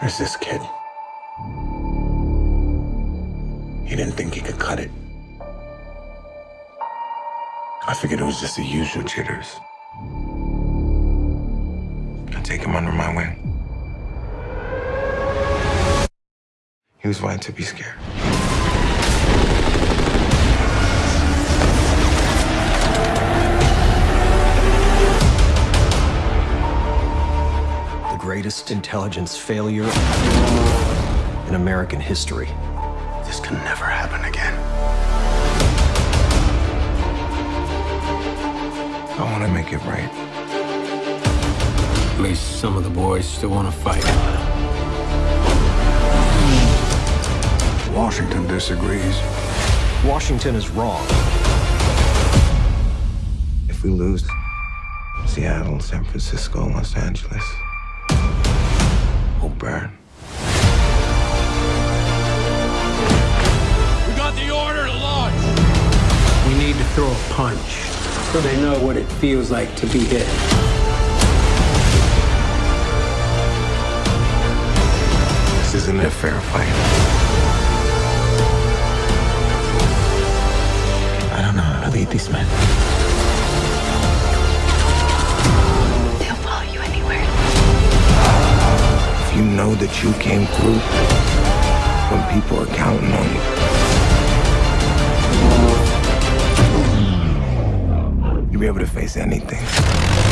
There's this kid. He didn't think he could cut it. I figured it was just the usual jitters. I take him under my wing. He was right to be scared. Greatest intelligence failure in American history. This can never happen again. I want to make it right. At least some of the boys still want to fight. Washington disagrees. Washington is wrong. If we lose Seattle, San Francisco, Los Angeles, we'll burn. We got the order to launch. We need to throw a punch so they know what it feels like to be hit. This isn't a fair fight. I don't know how to lead these men. You know that you came through when people are counting on you, you'll be able to face anything.